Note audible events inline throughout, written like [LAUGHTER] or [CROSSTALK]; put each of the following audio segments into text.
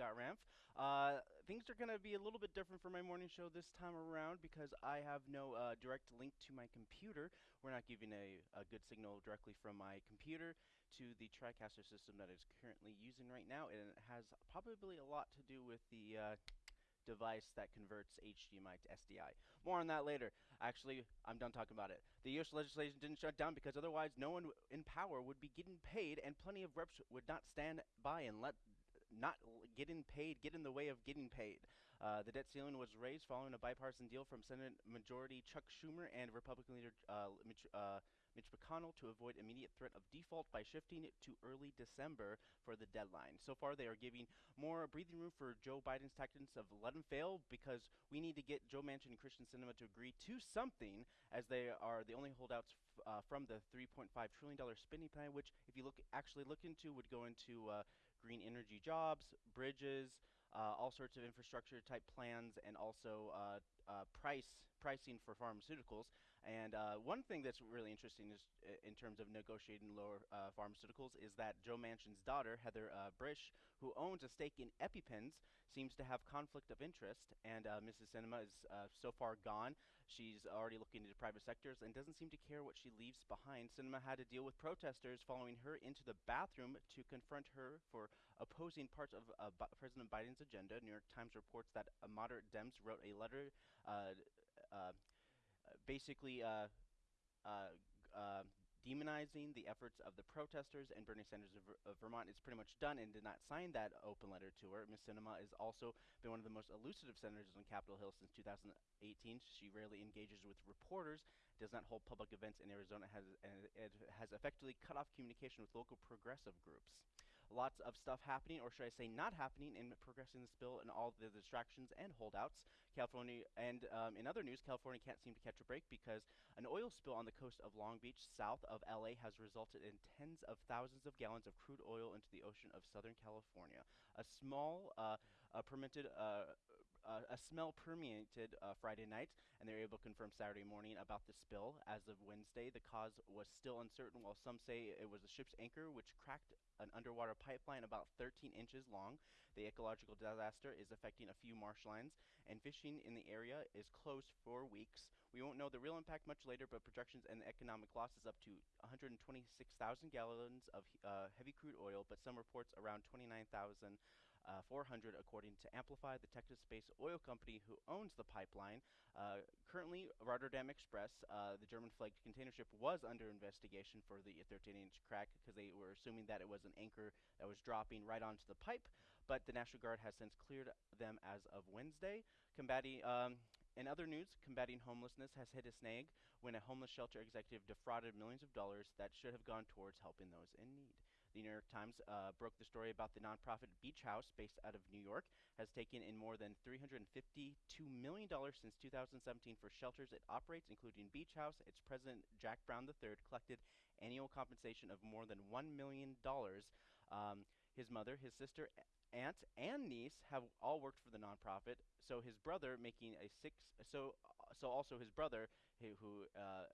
Scott. Uh, things are going to be a little bit different for my morning show this time around because I have no uh, direct link to my computer. We're not giving a, a, good signal directly from my computer to the TriCaster system that is currently using right now, and it has probably a lot to do with the uh, device that converts HDMI to SDI. More on that later. Actually, I'm done talking about it. The U.S. legislation didn't shut down because otherwise no one in power would be getting paid and plenty of reps would not stand by and let not getting paid get in the way of getting paid. Uh, the debt ceiling was raised following a bipartisan deal from Senate Majority Chuck Schumer and Republican leader uh, Mitch, uh, Mitch McConnell to avoid immediate threat of default by shifting it to early December for the deadline. So far, they are giving more breathing room for Joe Biden's tactics of let him fail because we need to get Joe Manchin and Kyrsten Sinema to agree to something, as they are the only holdouts uh, from the 3.5 trillion dollar spending plan, which, if you look actually look into, would go into uh, green energy jobs, bridges, uh, all sorts of infrastructure type plans, and also uh, uh, price pricing for pharmaceuticals. And uh, one thing that's really interesting is uh, in terms of negotiating lower uh, pharmaceuticals is that Joe Manchin's daughter, Heather uh, Bresch, who owns a stake in EpiPens, seems to have conflict of interest. And uh, Mrs. Sinema is so far gone. She's already looking into private sectors and doesn't seem to care what she leaves behind. Sinema had to deal with protesters following her into the bathroom to confront her for opposing parts of President Biden's agenda. New York Times reports that a moderate Dems wrote a letter uh, uh, basically uh, demonizing the efforts of the protesters and Bernie Sanders of, of, Vermont is pretty much done and did not sign that open letter to her. Ms. Sinema has also been one of the most elusive senators on Capitol Hill since 2018. She rarely engages with reporters, does not hold public events in Arizona, has, and has effectively cut off communication with local progressive groups. Lots of stuff happening, or should I say not happening, in progressing this bill and all the distractions and holdouts. California, and um, in other news, California can't seem to catch a break because an oil spill on the coast of Long Beach, south of LA, has resulted in tens of thousands of gallons of crude oil into the ocean of Southern California. A small, uh, uh, permitted, uh, uh a smell permeated uh, Friday night, and they were able to confirm Saturday morning about the spill. As of Wednesday, the cause was still uncertain, while some say it was the ship's anchor which cracked an underwater pipeline about 13 inches long. The ecological disaster is affecting a few marshlands, and fishing in the area is closed for weeks. We won't know the real impact much later, but projections and economic losses up to 126,000 gallons of uh, heavy crude oil, but some reports around 29,000 uh, 400 according to Amplify, the Texas-based oil company who owns the pipeline. Uh, currently, Rotterdam Express, uh, the German-flagged container ship, was under investigation for the 13-inch crack because they were assuming that it was an anchor that was dropping right onto the pipe, but the National Guard has since cleared them as of Wednesday. Combating um, in other news, combating homelessness has hit a snag when a homeless shelter executive defrauded millions of dollars that should have gone towards helping those in need. The New York Times uh, broke the story about the nonprofit Beach House, based out of New York, has taken in more than $352 million since 2017 for shelters it operates, including Beach House. Its president, Jack Brown III, collected annual compensation of more than $1 million. Um, his mother, his sister, aunt and niece have all worked for the nonprofit. So his brother making a six. So so also his brother who, who uh,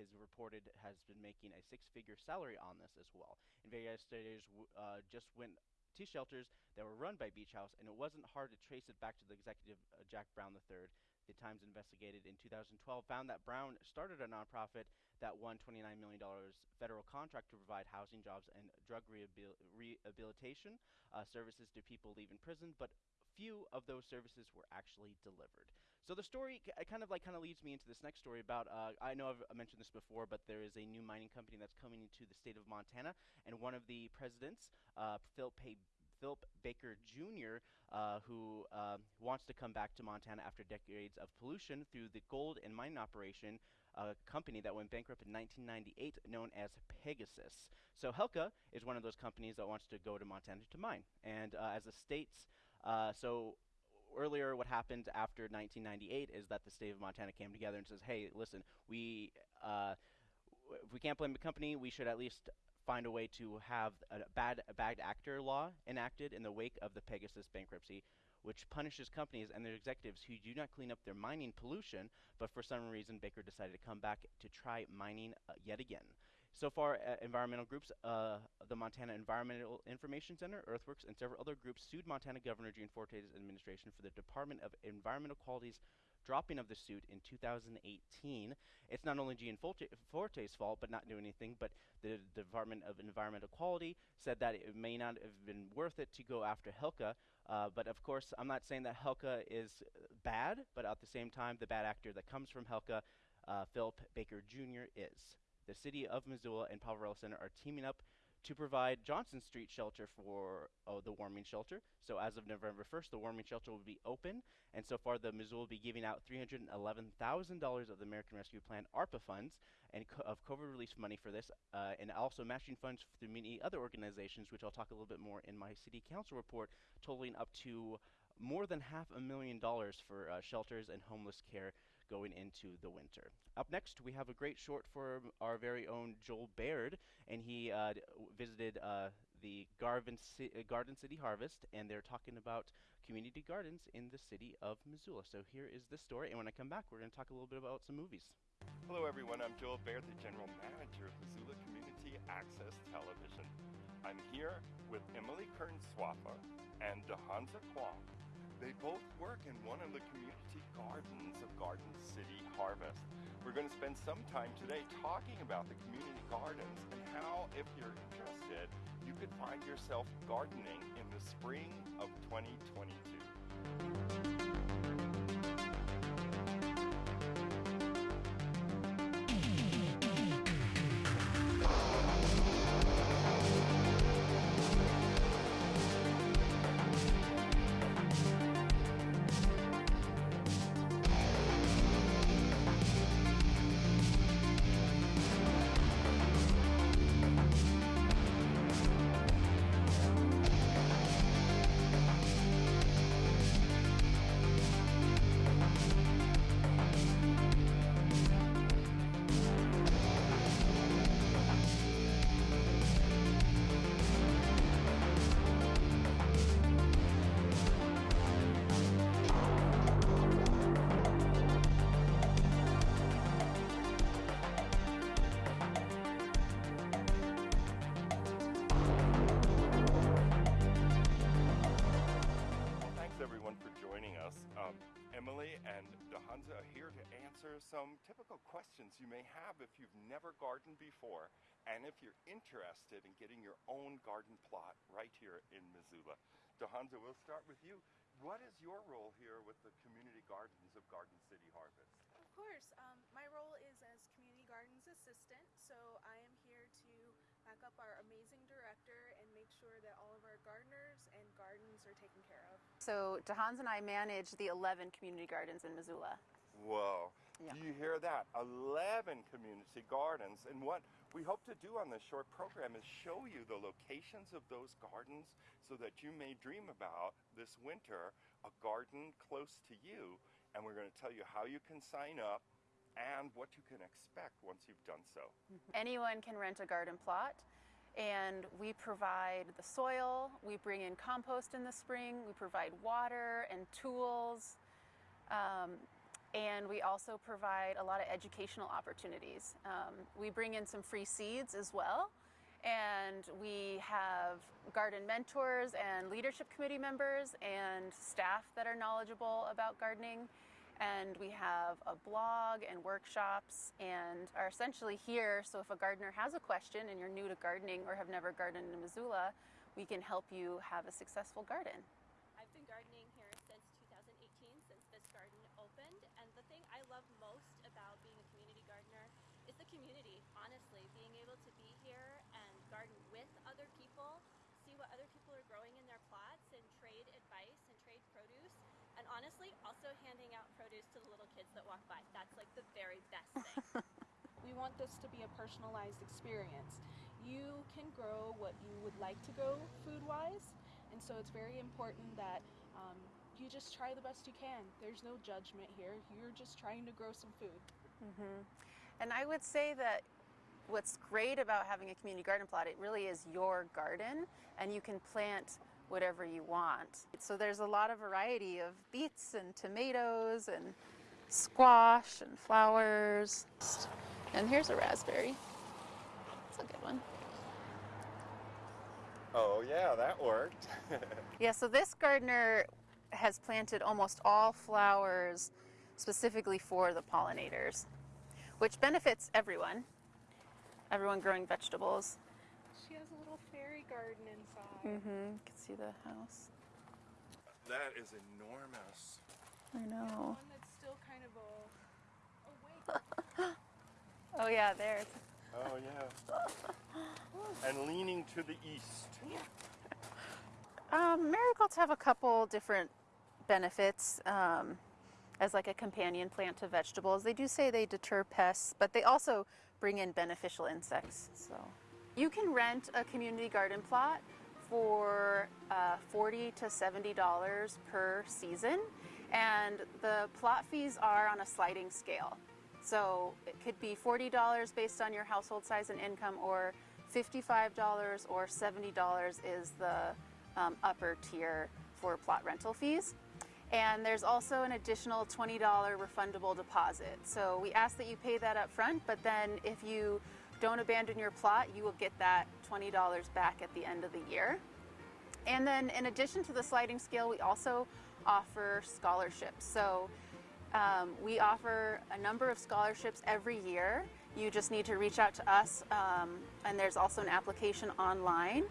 his reported has been making a six-figure salary on this as well. Investigators uh, just went to shelters that were run by Beach House, and it wasn't hard to trace it back to the executive uh, Jack Brown III. The Times investigated in 2012 found that Brown started a nonprofit that won $29 million federal contract to provide housing, jobs, and drug rehabil rehabilitation uh, services to people leaving prison, but few of those services were actually delivered. So the story kind of like kind of leads me into this next story about uh, I know I've mentioned this before, but there is a new mining company that's coming into the state of Montana, and one of the presidents, uh, Philip Philip Baker Jr., uh, who uh, wants to come back to Montana after decades of pollution through the gold and mining operation, a company that went bankrupt in 1998 known as Pegasus. So Hecla is one of those companies that wants to go to Montana to mine. And uh, as the state's, uh, so earlier what happened after 1998 is that the state of Montana came together and says, hey, listen, we, uh, if we can't blame the company, we should at least find a way to have a bad, a bad actor law enacted in the wake of the Pegasus bankruptcy, which punishes companies and their executives who do not clean up their mining pollution, but for some reason Baker decided to come back to try mining uh, yet again. So far, uh, environmental groups, uh, the Montana Environmental Information Center, Earthworks, and several other groups sued Montana Governor Gianforte's administration for the Department of Environmental Quality's dropping of the suit in 2018. It's not only Gianforte, Forte's fault, but not doing anything, but the Department of Environmental Quality said that it may not have been worth it to go after Hecla. Uh, but of course, I'm not saying that Hecla is bad, but at the same time, the bad actor that comes from Hecla, uh, Philip Baker Jr., is. The city of Missoula and Poverello Center are teaming up to provide Johnson Street shelter for oh, the warming shelter. So as of November 1st, the warming shelter will be open, and so far the Missoula will be giving out $311,000 of the American Rescue Plan ARPA funds and co of COVID relief money for this, uh, and also matching funds through many other organizations, which I'll talk a little bit more in my city council report, totaling up to more than half a million dollars for uh, shelters and homeless care going into the winter. Up next, we have a great short for our very own Joel Baird, and he uh, visited uh, the Garvin C uh, Garden City Harvest, and they're talking about community gardens in the city of Missoula. So here is the story, and when I come back, we're going to talk a little bit about some movies. Hello everyone, I'm Joel Baird, the General Manager of Missoula Community Access Television. I'm here with Emily Kern-Swaffer and DeHanza Kwong. They both work in one of the community gardens of Garden City Harvest. We're going to spend some time today talking about the community gardens and how, if you're interested, you could find yourself gardening in the spring of 2022. Answer some typical questions you may have if you've never gardened before and if you're interested in getting your own garden plot right here in Missoula. DeHanza, we'll start with you. What is your role here with the community gardens of Garden City Harvest? Of course. Um, my role is as Community Gardens Assistant, so I am here to back up our amazing director and make sure that all of our gardeners and gardens are taken care of. So DeHans and I manage the 11 community gardens in Missoula. Whoa. Yeah. Do you hear that? 11 community gardens. And what we hope to do on this short program is show you the locations of those gardens so that you may dream about this winter a garden close to you. And we're going to tell you how you can sign up and what you can expect once you've done so. Anyone can rent a garden plot and we provide the soil, we bring in compost in the spring, we provide water and tools. Um, and we also provide a lot of educational opportunities. Um, we bring in some free seeds as well. And we have garden mentors and leadership committee members and staff that are knowledgeable about gardening. And we have a blog and workshops and are essentially here. So if a gardener has a question and you're new to gardening or have never gardened in Missoula, we can help you have a successful garden. I've been gardening here since 2018, since this garden opened. And the thing I love most about being a community gardener is the community, honestly. Being able to be here and garden with other people, see what other people are growing in their plots, and trade advice and trade produce. And honestly, also handing out produce to the little kids that walk by. That's like the very best thing. [LAUGHS] We want this to be a personalized experience. You can grow what you would like to grow food wise, and so it's very important that um, you just try the best you can. There's no judgment here, you're just trying to grow some food. Mm -hmm. And I would say that what's great about having a community garden plot, it really is your garden and you can plant whatever you want. So there's a lot of variety of beets and tomatoes and squash and flowers. And here's a raspberry. That's a good one. Oh, yeah, that worked. [LAUGHS] Yeah, so this gardener has planted almost all flowers specifically for the pollinators, which benefits everyone, everyone growing vegetables. She has a little fairy garden inside. Mm-hmm. You can see the house. that is enormous. I know. One that's still kind of a. Oh. [LAUGHS] Oh yeah, there. [LAUGHS] Oh, yeah. and leaning to the east. [LAUGHS] Um, marigolds have a couple different benefits um, as like a companion plant to vegetables. They do say they deter pests, but they also bring in beneficial insects. So you can rent a community garden plot for uh, 40 to 70 dollars per season, and the plot fees are on a sliding scale. So it could be $40 based on your household size and income, or $55 or $70 is the um, upper tier for plot rental fees. And there's also an additional $20 refundable deposit. So we ask that you pay that up front, but then if you don't abandon your plot, you will get that $20 back at the end of the year. And then in addition to the sliding scale, we also offer scholarships. So um, we offer a number of scholarships every year. You just need to reach out to us, um, and there's also an application online.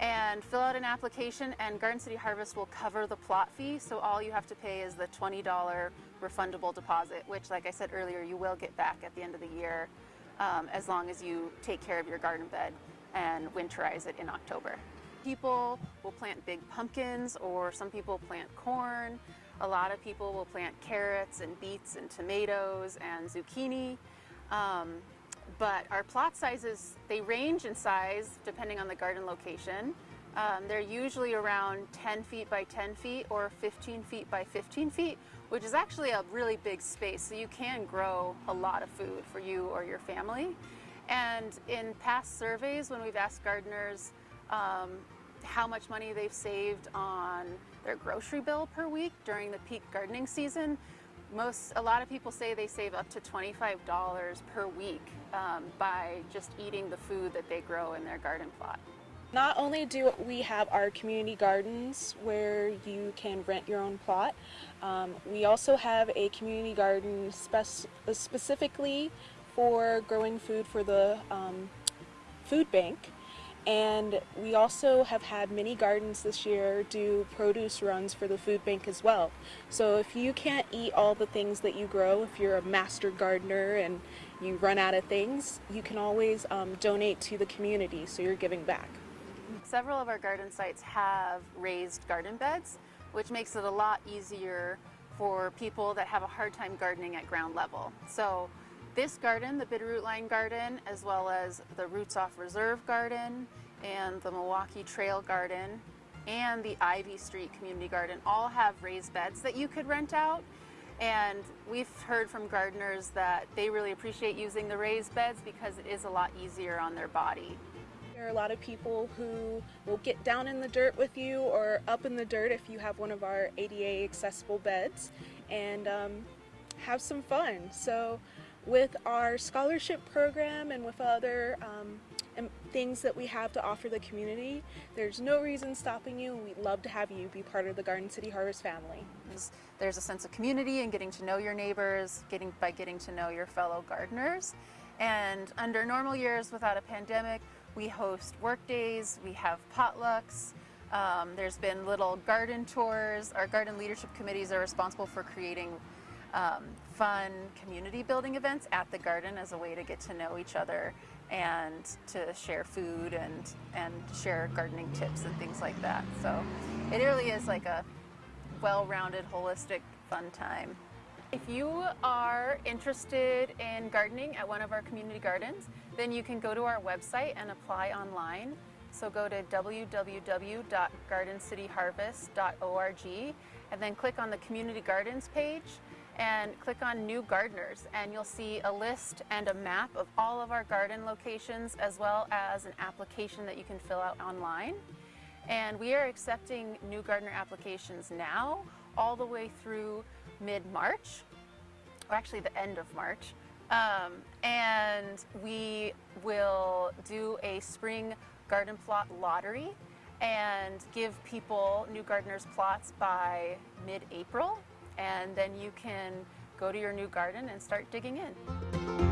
And fill out an application, and Garden City Harvest will cover the plot fee. So all you have to pay is the $20 refundable deposit, which, like I said earlier, you will get back at the end of the year um, as long as you take care of your garden bed and winterize it in October. People will plant big pumpkins, or some people plant corn. A lot of people will plant carrots and beets and tomatoes and zucchini. Um, but our plot sizes, they range in size depending on the garden location. Um, they're usually around 10 feet by 10 feet or 15 feet by 15 feet, which is actually a really big space. So you can grow a lot of food for you or your family. And in past surveys, when we've asked gardeners um, how much money they've saved on their grocery bill per week during the peak gardening season, most a lot of people say they save up to $25 per week um, by just eating the food that they grow in their garden plot. Not only do we have our community gardens where you can rent your own plot, um, we also have a community garden spec- specifically for growing food for the um, food bank. And we also have had many gardens this year do produce runs for the food bank as well. So if you can't eat all the things that you grow, if you're a master gardener and you run out of things, you can always um, donate to the community so you're giving back. Several of our garden sites have raised garden beds, which makes it a lot easier for people that have a hard time gardening at ground level. So this garden, the Bitterroot Line Garden, as well as the Roots Off Reserve Garden and the Milwaukee Trail Garden and the Ivy Street Community Garden all have raised beds that you could rent out. And we've heard from gardeners that they really appreciate using the raised beds because it is a lot easier on their body. There are a lot of people who will get down in the dirt with you or up in the dirt if you have one of our ADA accessible beds and um, have some fun. So with our scholarship program and with other um, things that we have to offer the community, there's no reason stopping you, we'd love to have you be part of the Garden City Harvest family. There's, there's a sense of community and getting to know your neighbors, getting by getting to know your fellow gardeners. And under normal years without a pandemic, we host work days, we have potlucks. Um, there's been little garden tours. Our garden leadership committees are responsible for creating um, fun community building events at the garden as a way to get to know each other and to share food and and share gardening tips and things like that. So it really is like a well-rounded, holistic, fun time. If you are interested in gardening at one of our community gardens, then you can go to our website and apply online. So go to www.gardencityharvest.org and then click on the community gardens page and click on new gardeners and you'll see a list and a map of all of our garden locations as well as an application that you can fill out online. And we are accepting new gardener applications now all the way through mid-March, or actually the end of March. Um, and we will do a spring garden plot lottery and give people new gardeners plots by mid-April. And then you can go to your new garden and start digging in.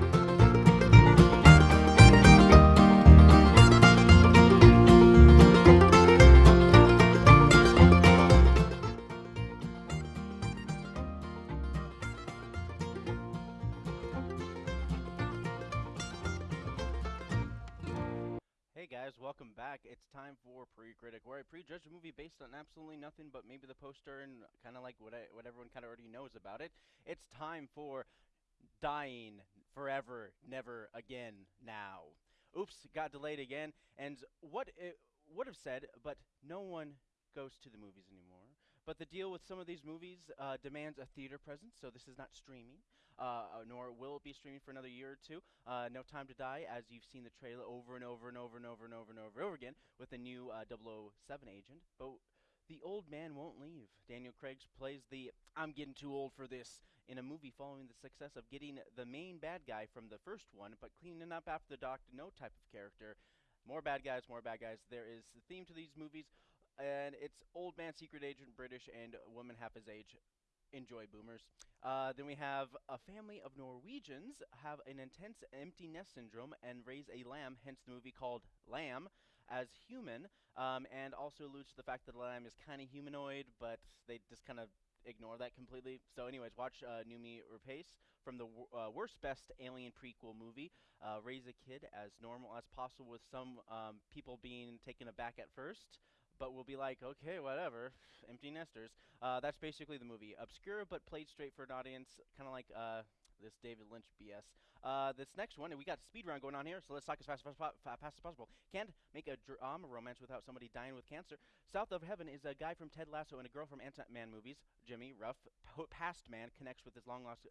Forever, Never Again Now. Oops, got delayed again. And what it would have said, but no one goes to the movies anymore. But the deal with some of these movies uh, demands a theater presence, so this is not streaming, uh, uh, nor will it be streaming for another year or two. Uh, no Time to Die, as you've seen the trailer over and over and over and over and over and over and over again with the new uh, 007 agent. But the old man won't leave. Daniel Craig plays the I'm getting too old for this in a movie following the success of getting the main bad guy from the first one, but cleaning up after the Doctor No type of character. More bad guys, more bad guys. There is the theme to these movies, and it's old man, secret agent, British, and woman half his age. Enjoy, boomers. Uh, then we have a family of Norwegians have an intense empty nest syndrome and raise a lamb, hence the movie called Lamb, as human, um, and also alludes to the fact that lamb is kind of humanoid, but they just kind of ignore that completely. So, anyways, watch uh, Noomi Rapace from the uh, worst best alien prequel movie. Uh, raise a kid as normal as possible, with some um, people being taken aback at first. But we'll be like, okay, whatever, [SIGHS] empty nesters. Uh, that's basically the movie. Obscure but played straight for an audience, kind of like uh, this David Lynch BS. Uh, this next one, and we got speed round going on here, so let's talk as fast as, pos- fa- fast as possible. Can't make a drama romance without somebody dying with cancer. South of Heaven is a guy from Ted Lasso and a girl from Ant-Man movies. Jimmy, rough, past man, connects with his long-lost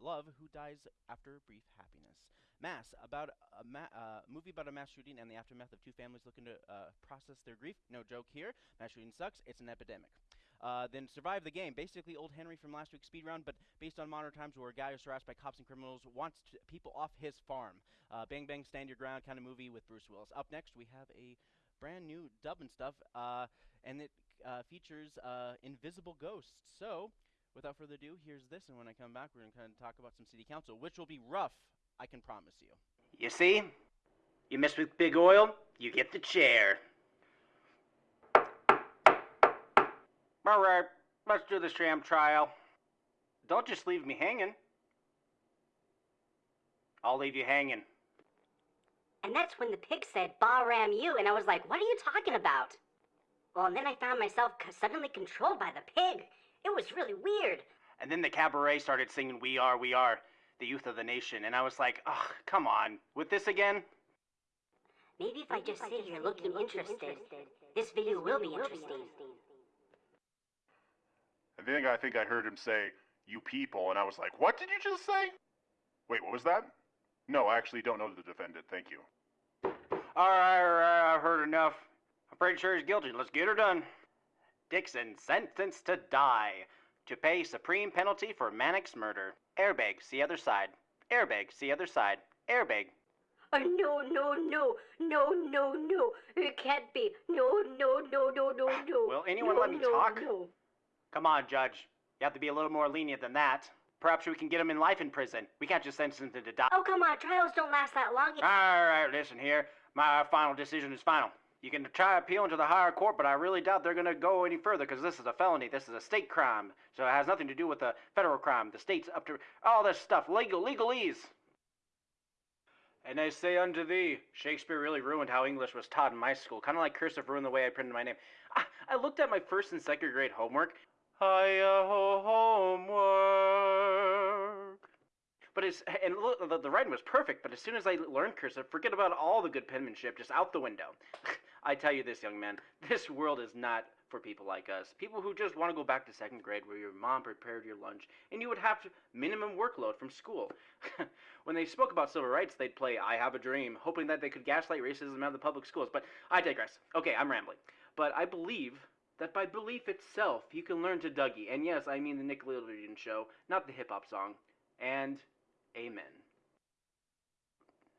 love who dies after brief happiness. Mass, about a ma- uh, movie about a mass shooting and the aftermath of two families looking to uh, process their grief. No joke here. Mass shooting sucks. It's an epidemic. Uh, then survive the game. Basically, old Henry from last week's speed round, but based on modern times, where a guy who's harassed by cops and criminals wants to people off his farm. Uh, bang bang, stand your ground kind of movie with Bruce Willis. Up next, we have a brand new dub and stuff, uh, and it uh, features uh, invisible ghosts. So, without further ado, here's this, and when I come back, we're gonna kind of talk about some city council, which will be rough. I can promise you. You see? You mess with big oil, you get the chair. Alright, let's do the sham trial. Don't just leave me hanging. I'll leave you hanging. And that's when the pig said, Bahram you, and I was like, what are you talking about? Well, and then I found myself suddenly controlled by the pig. It was really weird. And then the cabaret started singing We Are, We Are, the youth of the nation. And I was like, ugh, come on. With this again? Maybe if I just sit here looking interested, this video will be interesting. I think I think I heard him say, "You people," and I was like, "What did you just say?" Wait, what was that? No, I actually don't know the defendant. Thank you. Alright, alright, I've heard enough. I'm pretty sure he's guilty. Let's get her done. Dixon sentenced to die to pay supreme penalty for Mannix murder. Airbag, see other side. Airbag, see other side. Airbag. Oh, no, no, no, no, no, no. It can't be. No, no, no, no, no, no. Will anyone no, let me no, talk? No. Come on, Judge. You have to be a little more lenient than that. Perhaps we can get him in life in prison. We can't just sentence him to die. Oh, come on. Trials don't last that long. Alright, listen here. My final decision is final. You can try appealing to the higher court, but I really doubt they're going to go any further because this is a felony. This is a state crime. So it has nothing to do with the federal crime. The state's up to all this stuff. Legal, legalese. And I say unto thee, Shakespeare really ruined how English was taught in my school. Kind of like cursive ruined the way I printed my name. I, I looked at my first and second grade homework. Hi-ho homework. But it's and look, the, the writing was perfect. But as soon as I learned cursive, forget about all the good penmanship, just out the window. [LAUGHS] I tell you this, young man, this world is not for people like us. People who just want to go back to second grade where your mom prepared your lunch and you would have minimum workload from school. [LAUGHS] when they spoke about civil rights, they'd play I Have a Dream, hoping that they could gaslight racism out of the public schools. But I digress. Okay, I'm rambling. But I believe that by belief itself, you can learn to Dougie. And yes, I mean the Nickelodeon show, not the hip hop song. And amen.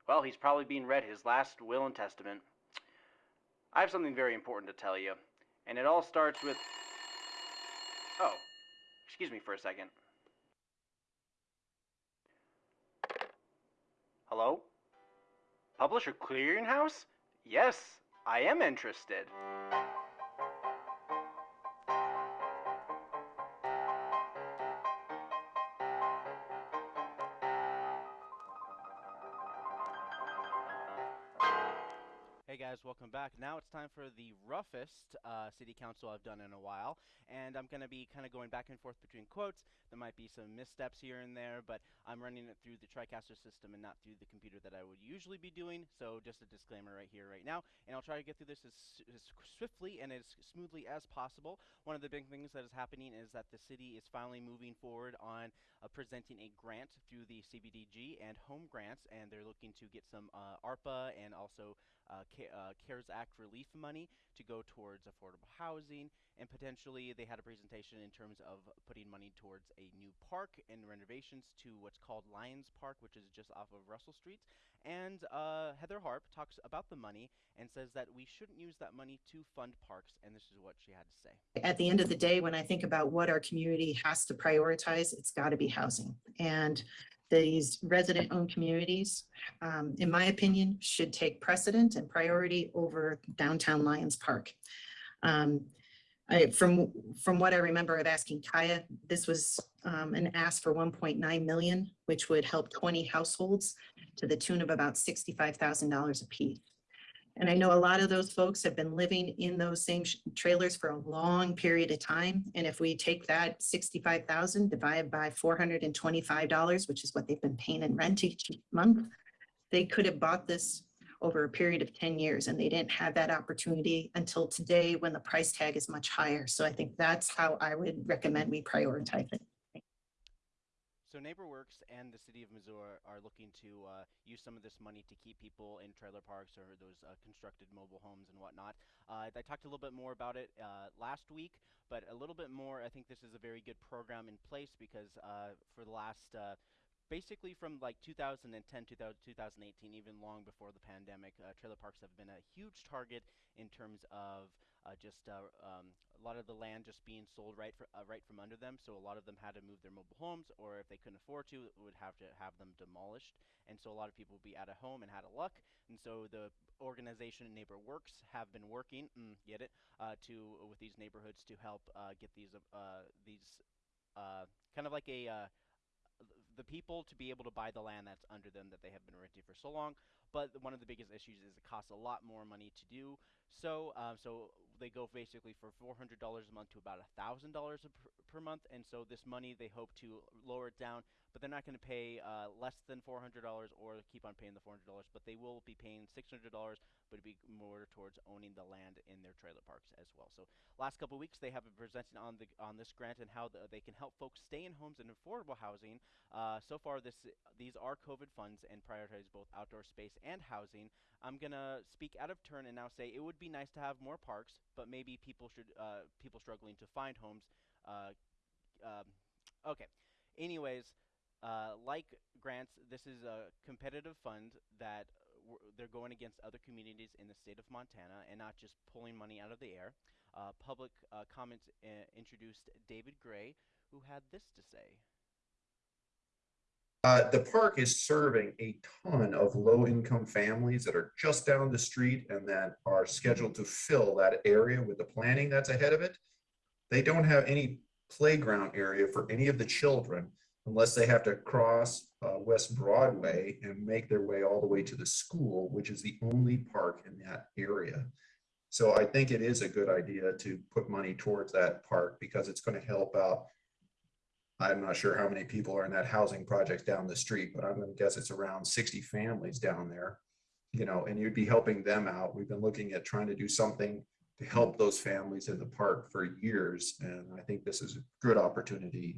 Well, he's probably being read his last will and testament. I have something very important to tell you, and it all starts with. Oh, excuse me for a second. Hello? Publisher Clearinghouse? Yes, I am interested. Hey guys, welcome back. Now it's time for the roughest uh, city council I've done in a while, and I'm going to be kind of going back and forth between quotes. There might be some missteps here and there, but I'm running it through the TriCaster system and not through the computer that I would usually be doing. So just a disclaimer right here, right now, and I'll try to get through this as, as swiftly and as smoothly as possible. One of the big things that is happening is that the city is finally moving forward on uh, presenting a grant through the CBDG and home grants, and they're looking to get some uh, ARPA and also uh, Uh, CARES Act relief money to go towards affordable housing, and potentially they had a presentation in terms of putting money towards a new park and renovations to what's called Lions Park, which is just off of Russell Street. And uh, Heather Harp talks about the money and says that we shouldn't use that money to fund parks, and this is what she had to say. at the end of the day, when I think about what our community has to prioritize, it's got to be housing. And these resident-owned communities, um, in my opinion, should take precedent and priority over downtown Lions Park. Um, I, from, from what I remember of asking Kaya, this was, um, an ask for one point nine million, which would help twenty households to the tune of about sixty-five thousand dollars apiece. And I know a lot of those folks have been living in those same trailers for a long period of time. And if we take that sixty-five thousand divided by four hundred and twenty-five dollars, which is what they've been paying in rent each month, they could have bought this over a period of ten years and they didn't have that opportunity until today when the price tag is much higher. So I think that's how I would recommend we prioritize it. So NeighborWorks and the city of Missouri are looking to uh, use some of this money to keep people in trailer parks or those uh, constructed mobile homes and whatnot. Uh, I talked a little bit more about it uh, last week, but a little bit more. I think this is a very good program in place because uh, for the last uh, basically from like 2010 to 2018 even long before the pandemic uh, trailer parks have been a huge target in terms of uh, just uh, um, a lot of the land just being sold right for, uh, right from under them so a lot of them had to move their mobile homes or if they couldn't afford to would have to have them demolished and so a lot of people would be out of home and out of luck and so the organization neighbor works have been working mm, get it uh, to with these neighborhoods to help uh, get these uh, these uh, kind of like a uh, the people to be able to buy the land that's under them that they have been renting for so long. But one of the biggest issues is it costs a lot more money to do so. Um, so they go basically for $400 a month to about $1,000 per, per month. And so this money they hope to lower it down, but they're not going to pay uh, less than $400 or keep on paying the $400. But they will be paying $600, but it'd be more towards owning the land in their trailer parks as well. So last couple weeks they have been presenting on the on this grant and how the, they can help folks stay in homes and affordable housing. Uh, so far, this these are COVID funds and prioritize both outdoor space and housing. I'm gonna speak out of turn and now say it would be nice to have more parks, but maybe people should uh, people struggling to find homes. Uh, um, okay. Anyways, uh, like grants, this is a competitive fund that they're going against other communities in the state of Montana and not just pulling money out of the air. Uh, public uh, comments uh, introduced David Gray, who had this to say. Uh, the park is serving a ton of low-income families that are just down the street and that are scheduled to fill that area with the planning that's ahead of it. They don't have any playground area for any of the children unless they have to cross uh, West Broadway and make their way all the way to the school, which is the only park in that area. So I think it is a good idea to put money towards that park because it's going to help out I'm not sure how many people are in that housing project down the street, but I'm gonna guess it's around sixty families down there. You know, and you'd be helping them out. We've been looking at trying to do something to help those families in the park for years, and I think this is a good opportunity.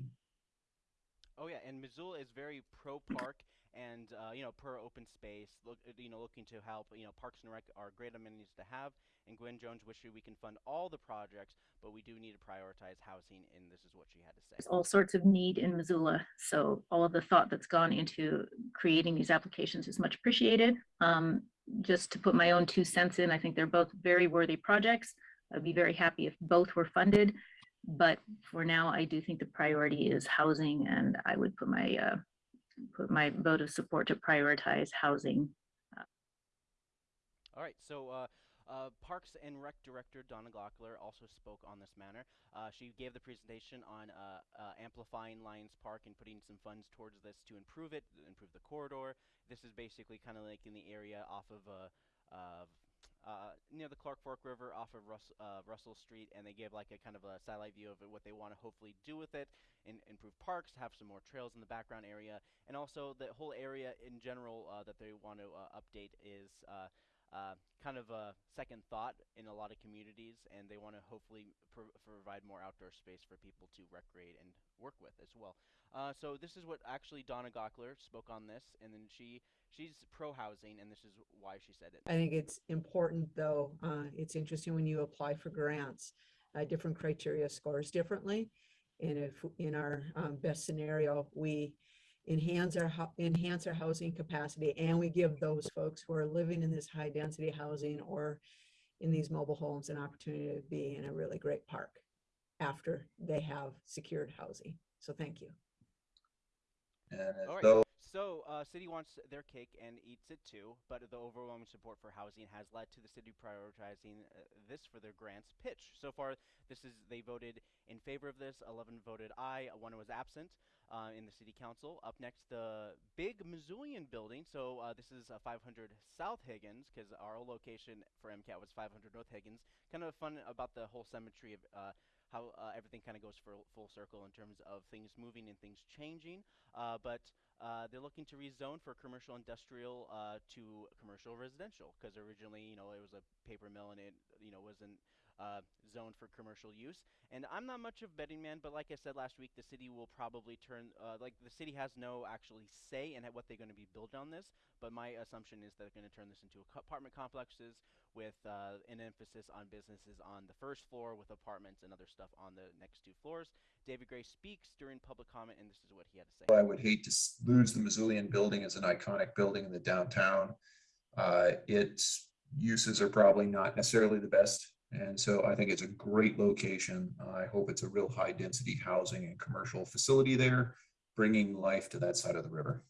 Oh yeah, and Missoula is very pro park and uh, you know per open space, look uh, you know looking to help. You know Parks and Rec are great amenities to have, and Gwen Jones wishes we can fund all the projects, but we do need to prioritize housing, and this is what she had to say. There's all sorts of need in Missoula, so all of the thought that's gone into creating these applications is much appreciated. Um, just to put my own two cents in, I think they're both very worthy projects. I'd be very happy if both were funded. But for now, I do think the priority is housing and I would put my, uh, put my vote of support to prioritize housing. All right, so uh, uh, Parks and Rec Director Donna Gaukler also spoke on this matter. Uh, she gave the presentation on uh, uh, amplifying Lions Park and putting some funds towards this to improve it, improve the corridor. This is basically kind of like in the area off of uh, uh, near the Clark Fork River off of Rus uh, Russell Street, and they give like a kind of a satellite view of it, what they want to hopefully do with it, and improve parks, have some more trails in the background area, and also the whole area in general uh, that they want to uh, update is uh, kind of a second thought in a lot of communities, and they want to hopefully pro provide more outdoor space for people to recreate and work with as well. Uh, so this is what actually Donna Gaukler spoke on this, and then she she's pro housing, and this is why she said it. I think it's important, though. Uh, it's interesting when you apply for grants, uh, different criteria scores differently. And if in our um, best scenario, we enhance our enhance our housing capacity, and we give those folks who are living in this high density housing or in these mobile homes an opportunity to be in a really great park after they have secured housing. So thank you. And as All right. though So, uh, city wants their cake and eats it too, but the overwhelming support for housing has led to the city prioritizing uh, this for their grants pitch. So far, this is they voted in favor of this. 11 voted aye. One was absent uh, in the city council. Up next, the big Missoulian building. So uh, this is uh, 500 South Higgins because our location for MCAT was 500 North Higgins. Kind of fun about the whole symmetry of uh, how uh, everything kind of goes for full circle in terms of things moving and things changing. Uh, but uh, they're looking to rezone for commercial industrial uh, to commercial residential because originally, you know, it was a paper mill and it, you know, wasn't uh, zoned for commercial use. And I'm not much of a betting man, but like I said last week, the city will probably turn, uh, like the city has no actually say in what they're going to be built on this, but my assumption is they're going to turn this into apartment complexes with uh, an emphasis on businesses on the first floor with apartments and other stuff on the next two floors. David Gray speaks during public comment, and this is what he had to say. I would hate to lose the Missoulian building as an iconic building in the downtown. Uh, its uses are probably not necessarily the best. And so I think it's a great location. I hope it's a real high density housing and commercial facility there, bringing life to that side of the river.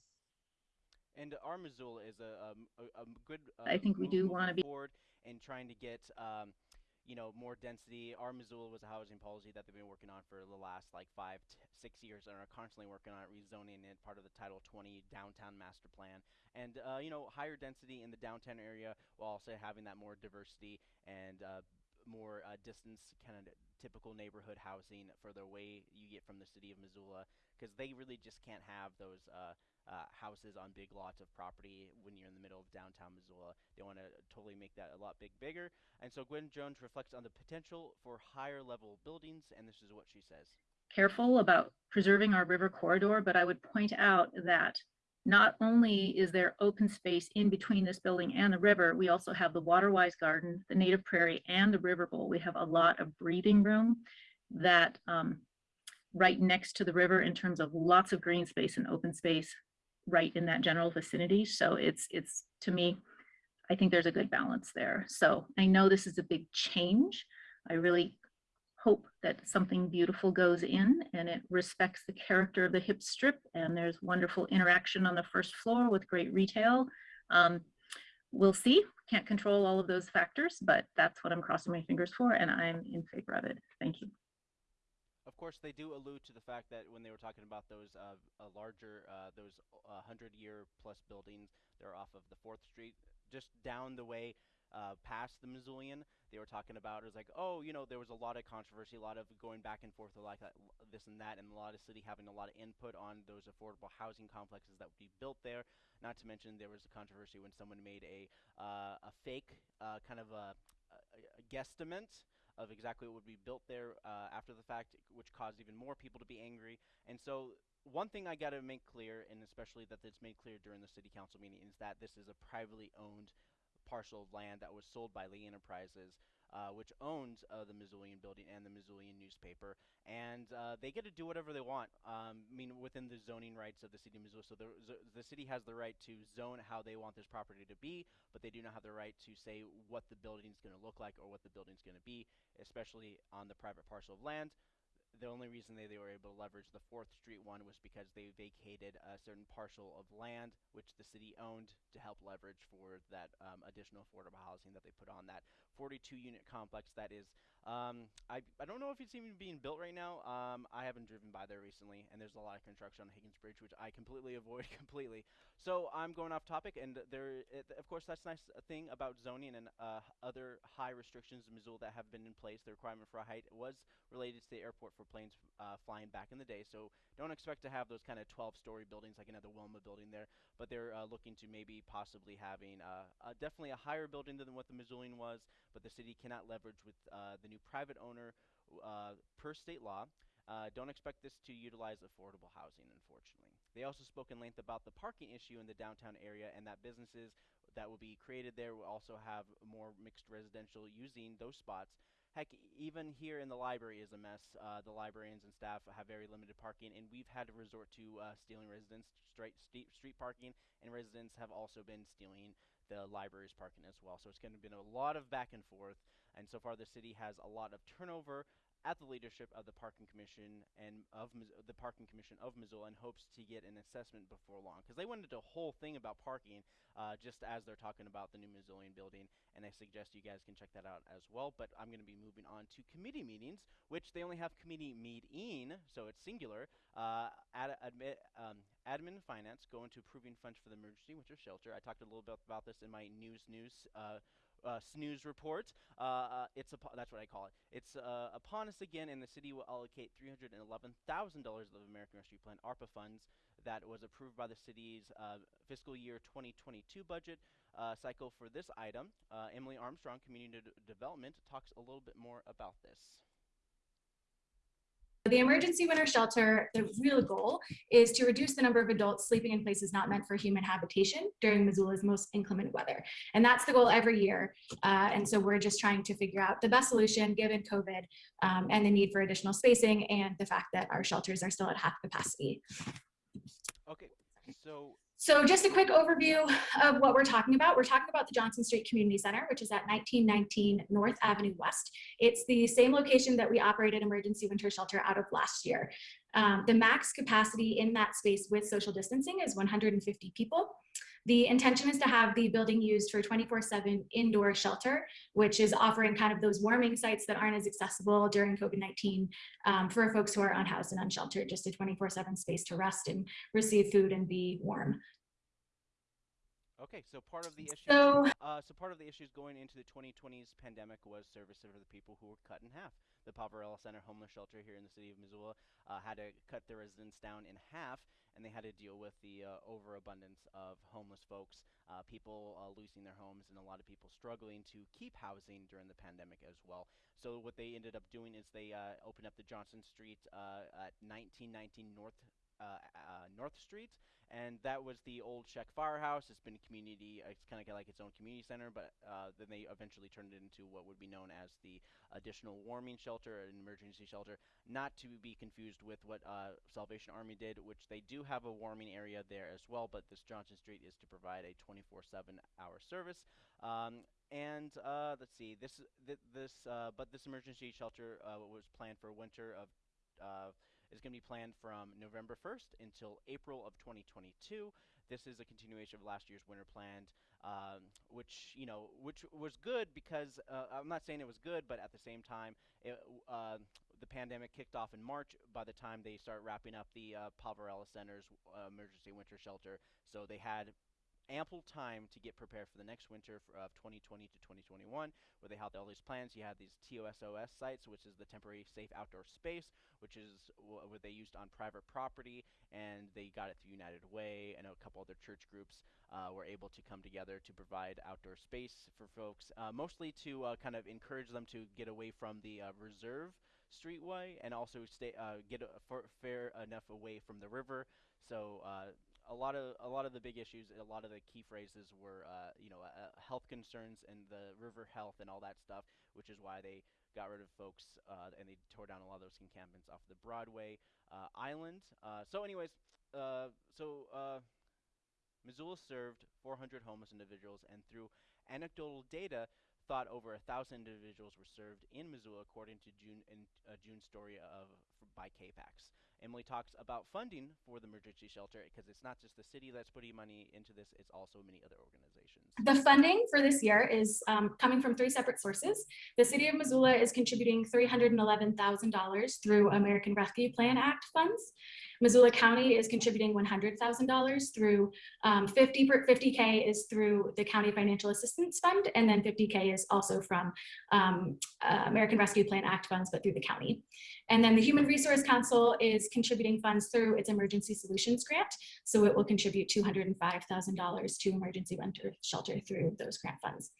And our Missoula is a, um, a, a good. Uh, I think we do wanna be- forward and trying to get, um, you know, more density. Our Missoula was a housing policy that they've been working on for the last like five, t- six years, and are constantly working on it, rezoning it, part of the Title 20 downtown master plan. And uh, you know, higher density in the downtown area, while also having that more diversity and uh, more uh, distance, kind of typical neighborhood housing further away you get from the city of Missoula, because they really just can't have those. Uh, uh, houses on big lots of property when you're in the middle of downtown Missoula. They want to totally make that a lot big bigger. And so Gwen Jones reflects on the potential for higher level buildings, and this is what she says. careful about preserving our river corridor, but I would point out that not only is there open space in between this building and the river, we also have the Waterwise Garden, the Native Prairie, and the River Bowl. We have a lot of breathing room that um, right next to the river in terms of lots of green space and open space right in that general vicinity. So it's, it's, to me, I think there's a good balance there. So I know this is a big change. I really hope that something beautiful goes in and it respects the character of the hip strip and there's wonderful interaction on the first floor with great retail. Um, we'll see, can't control all of those factors, but that's what I'm crossing my fingers for and I'm in favor of it. Thank you. Of course, they do allude to the fact that when they were talking about those uh, uh, larger, uh, those uh, hundred year plus buildings, they're off of the Fourth Street, just down the way uh, past the Missoulian. They were talking about it was like, oh, you know, there was a lot of controversy, a lot of going back and forth, like this and that, and a lot of city having a lot of input on those affordable housing complexes that would be built there. Not to mention there was a controversy when someone made a uh, a fake uh, kind of a, a, a guesstimate of exactly what would be built there uh, after the fact, which caused even more people to be angry. And so one thing I got to make clear, and especially that it's made clear during the city council meeting, is that this is a privately owned parcel of land that was sold by Lee Enterprises, uh, which owns uh, the Missoulian building and the Missoulian newspaper, and uh, they get to do whatever they want. Um, I mean, within the zoning rights of the city of Missoula. So the, the city has the right to zone how they want this property to be, but they do not have the right to say what the building is going to look like or what the building is going to be, especially on the private parcel of land the only reason they, they were able to leverage the 4th Street one was because they vacated a certain parcel of land which the city owned to help leverage for that um, additional affordable housing that they put on that 42 unit complex that is um, I, I don't know if it's even being built right now. Um, I haven't driven by there recently, and there's a lot of construction on Higgins Bridge, which I completely [LAUGHS] avoid completely. So I'm going off topic, and there, it, of course, that's a nice thing about zoning and uh, other high restrictions in Missoula that have been in place. The requirement for a height was related to the airport for planes uh, flying back in the day, so don't expect to have those kind of 12-story buildings like another Wilma building there. But they're uh, looking to maybe possibly having uh, definitely a higher building than what the Missoulian was, but the city cannot leverage with uh, the new private owner uh, per state law. Uh, don't expect this to utilize affordable housing, unfortunately. They also spoke in length about the parking issue in the downtown area and that businesses that will be created there will also have more mixed residential using those spots. Heck, even here in the library is a mess. Uh, the librarians and staff have very limited parking, and we've had to resort to uh, stealing residents straight street parking, and residents have also been stealing the library's parking as well. So it's going to be a lot of back and forth, and so far the city has a lot of turnover at the leadership of the Parking Commission and of the Parking Commission of Missoula and hopes to get an assessment before long. Because they went into a whole thing about parking uh, just as they're talking about the new Missoulian building and I suggest you guys can check that out as well. But I'm going to be moving on to committee meetings which they only have committee meeting so it's singular uh, ad admit, um, admin finance go into approving funds for the emergency winter shelter. I talked a little bit about this in my news news uh, uh, snooze report. Uh, uh, it's that's what I call it. It's uh, upon us again, and the city will allocate $311,000 of American Rescue Plan ARPA funds that was approved by the city's uh, fiscal year 2022 budget uh, cycle for this item. Emily Armstrong, Community Development, talks a little bit more about this. The emergency winter shelter, the real goal is to reduce the number of adults sleeping in places not meant for human habitation during Missoula's most inclement weather. And that's the goal every year. Uh, and so we're just trying to figure out the best solution given COVID um, and the need for additional spacing and the fact that our shelters are still at half capacity. Okay, so so just a quick overview of what we're talking about. We're talking about the Johnson Street Community Center, which is at 1919 North Avenue West. It's the same location that we operated emergency winter shelter out of last year. Um, the max capacity in that space with social distancing is 150 people. The intention is to have the building used for 24-7 indoor shelter, which is offering kind of those warming sites that aren't as accessible during COVID-19 um, for folks who are unhoused and unsheltered, just a 24-7 space to rest and receive food and be warm. Okay, so part of the issue, so, uh, so part of the issues going into the 2020s pandemic was service for the people who were cut in half. The Poverello Center homeless shelter here in the city of Missoula uh, had to cut their residents down in half, and they had to deal with the uh, overabundance of homeless folks, uh, people uh, losing their homes, and a lot of people struggling to keep housing during the pandemic as well. So what they ended up doing is they uh, opened up the Johnson Street at 1919 North North Street and that was the old Czech Firehouse. It's been a community. Uh, it's kind of like its own community center, but uh, then they eventually turned it into what would be known as the additional warming shelter, an emergency shelter, not to be confused with what uh, Salvation Army did, which they do have a warming area there as well. But this Johnson Street is to provide a 24/7 hour service. Um, and uh, let's see, this th this uh, but this emergency shelter uh, was planned for winter of is going to be planned from November 1st until April of 2022. This is a continuation of last year's winter planned, um, which you know, which was good because uh, I'm not saying it was good, but at the same time, it, uh, the pandemic kicked off in March. By the time they start wrapping up the uh, Poverello Center's uh, emergency winter shelter, so they had ample time to get prepared for the next winter f- of 2020 to 2021, where they had all these plans. You had these TOSOS sites, which is the temporary safe outdoor space, which is wh- what they used on private property, and they got it through United Way and a couple other church groups uh, were able to come together to provide outdoor space for folks, uh, mostly to uh, kind of encourage them to get away from the uh, reserve streetway and also stay uh, get a, for, fair enough away from the river. So uh, a lot of a lot of the big issues, a lot of the key phrases were uh, you know uh, health concerns and the river health and all that stuff, which is why they got rid of folks uh, and they tore down a lot of those encampments off the Broadway uh, island. Uh, so, anyways, uh, so uh, Missoula served 400 homeless individuals, and through anecdotal data, thought over a thousand individuals were served in Missoula, according to June in June story of by KPAX. Emily talks about funding for the emergency shelter because it's not just the city that's putting money into this; it's also many other organizations. The funding for this year is um, coming from three separate sources. The city of Missoula is contributing $311,000 through American Rescue Plan Act funds. Missoula County is contributing $100,000 through um, 50, 50K is through the County Financial Assistance Fund, and then 50K is also from um, uh, American Rescue Plan Act funds, but through the county. And then the Human Resource Council is contributing funds through its Emergency Solutions Grant. So it will contribute $205,000 to emergency winter shelter through those grant funds.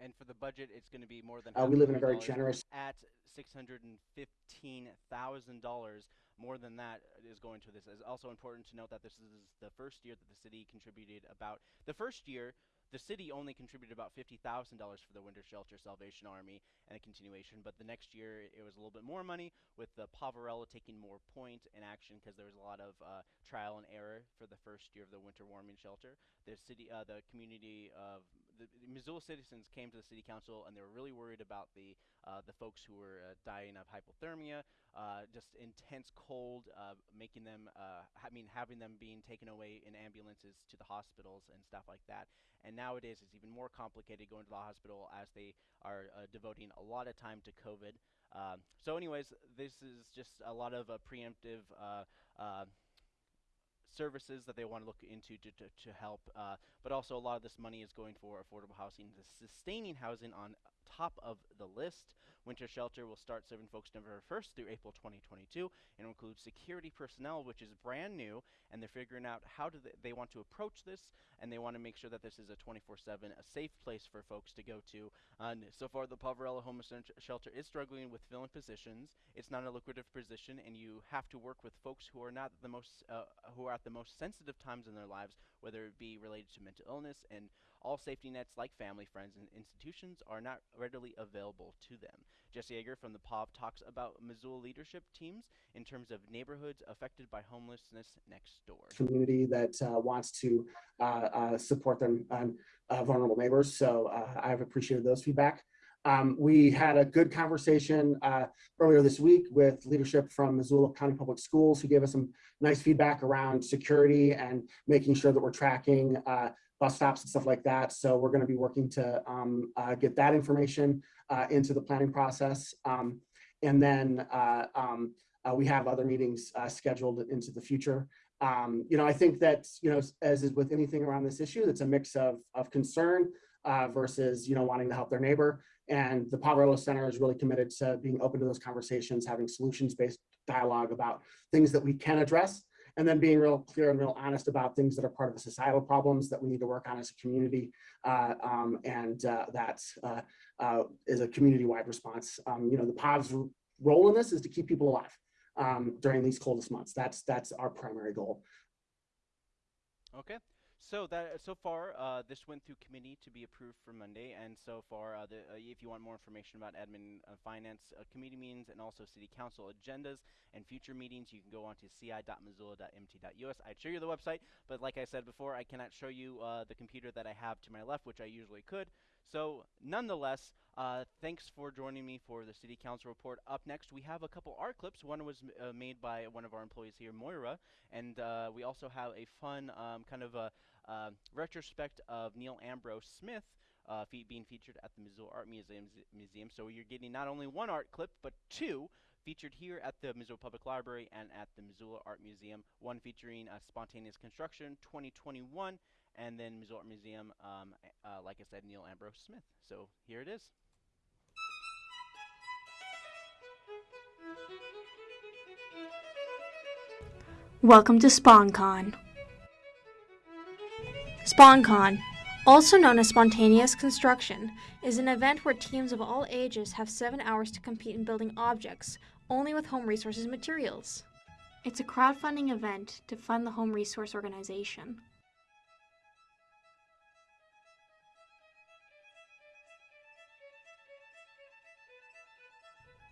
And for the budget, it's going to be more than Uh, we live in a very generous- at six hundred and fifteen thousand dollars. More than that is going to this. It's also important to note that this is the first year that the city contributed about the first year. The city only contributed about fifty thousand dollars for the Winter Shelter Salvation Army and a continuation, but the next year it was a little bit more money, with the Poverello taking more point in action because there was a lot of uh, trial and error for the first year of the winter warming shelter. The city, uh, the community of the, Missoula citizens came to the city council and they were really worried about the uh, the folks who were uh, dying of hypothermia, uh, just intense cold, uh, making them, uh, I mean, having them being taken away in ambulances to the hospitals and stuff like that. And nowadays, it's even more complicated going to the hospital as they are devoting a lot of time to COVID. Um, so, anyways, this is just a lot of preemptive. Services that they want to look into to, to, to help, uh, but also a lot of this money is going for affordable housing, the sustaining housing on top of the list. Winter Shelter will start serving folks November 1st through April 2022 and will include security personnel, which is brand new, and they're figuring out how do they, they want to approach this, and they want to make sure that this is a 24/7, a safe place for folks to go to. And so far, the Poverello Homeless Shelter is struggling with filling positions. It's not a lucrative position, and you have to work with folks who are not the most, uh, who are at the most sensitive times in their lives, whether it be related to mental illness and all safety nets like family, friends, and institutions are not readily available to them. Jesse Jaeger from the POV talks about Missoula leadership teams in terms of neighborhoods affected by homelessness next door. community that uh, wants to uh, uh, support them on uh, vulnerable neighbors. So uh, I've appreciated those feedback. Um, we had a good conversation uh, earlier this week with leadership from Missoula County Public Schools who gave us some nice feedback around security and making sure that we're tracking uh, bus stops and stuff like that. So we're going to be working to um, uh, get that information uh, into the planning process. Um, and then uh, um, uh, we have other meetings uh, scheduled into the future. Um, you know, I think that, you know, as is with anything around this issue, it's a mix of, of concern versus, you know, wanting to help their neighbor. And the Poverello Center is really committed to being open to those conversations, having solutions-based dialogue about things that we can address, and then being real clear and real honest about things that are part of the societal problems that we need to work on as a community. Uh, um, and uh, that uh, uh, is a community-wide response. Um, you know, the POV's role in this is to keep people alive um, during these coldest months. That's that's our primary goal. Okay. So that so far, uh, this went through committee to be approved for Monday, and so far, uh, the, uh, if you want more information about admin, uh, finance, uh, committee meetings, and also city council agendas and future meetings, you can go on to ci.missoula.mt.us. I'd show you the website, but like I said before, I cannot show you uh, the computer that I have to my left, which I usually could. So, nonetheless, uh, thanks for joining me for the City Council report. Up next, we have a couple art clips. One was uh, made by one of our employees here, Moira, and uh, we also have a fun um, kind of a uh, retrospect of Neal Ambrose Smith. Uh, fe- being featured at the Missoula Art Museum, Museum. So you're getting not only one art clip, but two featured here at the Missoula Public Library and at the Missoula Art Museum. One featuring uh, Spontaneous Construction 2021 and then Art Museum, um, uh, like I said, Neal Ambrose Smith. So here it is. Welcome to SpawnCon. SpawnCon, also known as spontaneous construction, is an event where teams of all ages have seven hours to compete in building objects, only with home resources materials. It's a crowdfunding event to fund the home resource organization.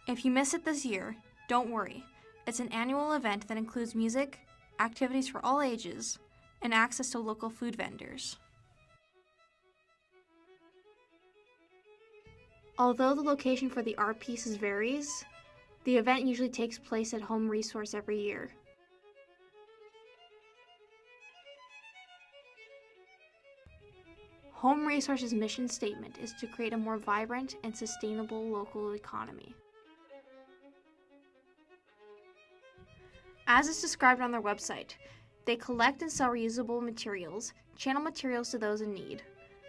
If you miss it this year, don't worry. It's an annual event that includes music, activities for all ages, and access to local food vendors. Although the location for the art pieces varies, the event usually takes place at Home Resource every year. Home Resource's mission statement is to create a more vibrant and sustainable local economy. As is described on their website, they collect and sell reusable materials, channel materials to those in need,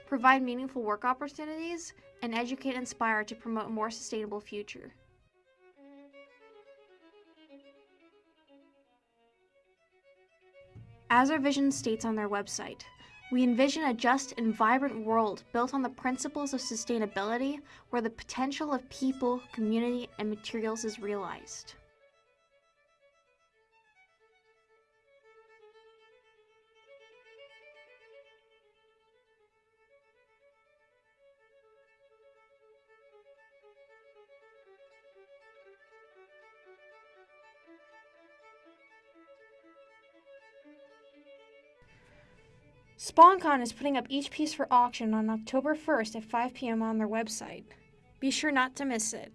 provide meaningful work opportunities, and educate and inspire to promote a more sustainable future. As our vision states on their website, we envision a just and vibrant world built on the principles of sustainability where the potential of people, community, and materials is realized. SpawnCon is putting up each piece for auction on October 1st at 5 p.m. on their website. Be sure not to miss it.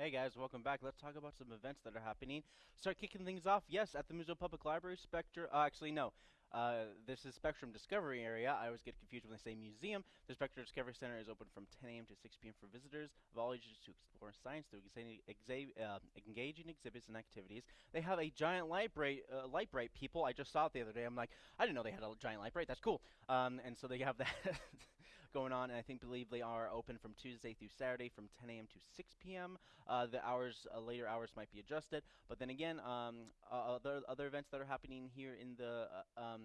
Hey guys, welcome back. Let's talk about some events that are happening. Start kicking things off. Yes, at the Missoula Public Library, Spectre. Uh, actually, no. Uh, this is Spectrum Discovery Area. I always get confused when they say museum. The Spectrum Discovery Center is open from 10 a.m. to 6 p.m. for visitors of all ages to explore science through uh, engaging exhibits and activities. They have a giant light bright, uh, light bright people. I just saw it the other day. I'm like, I didn't know they had a giant light bright. That's cool. Um, and so they have that. [LAUGHS] going on, and I think believe they are open from Tuesday through Saturday from 10 a.m. to 6 p.m. Uh, the hours, uh, later hours might be adjusted, but then again, um, other other events that are happening here in the uh, um,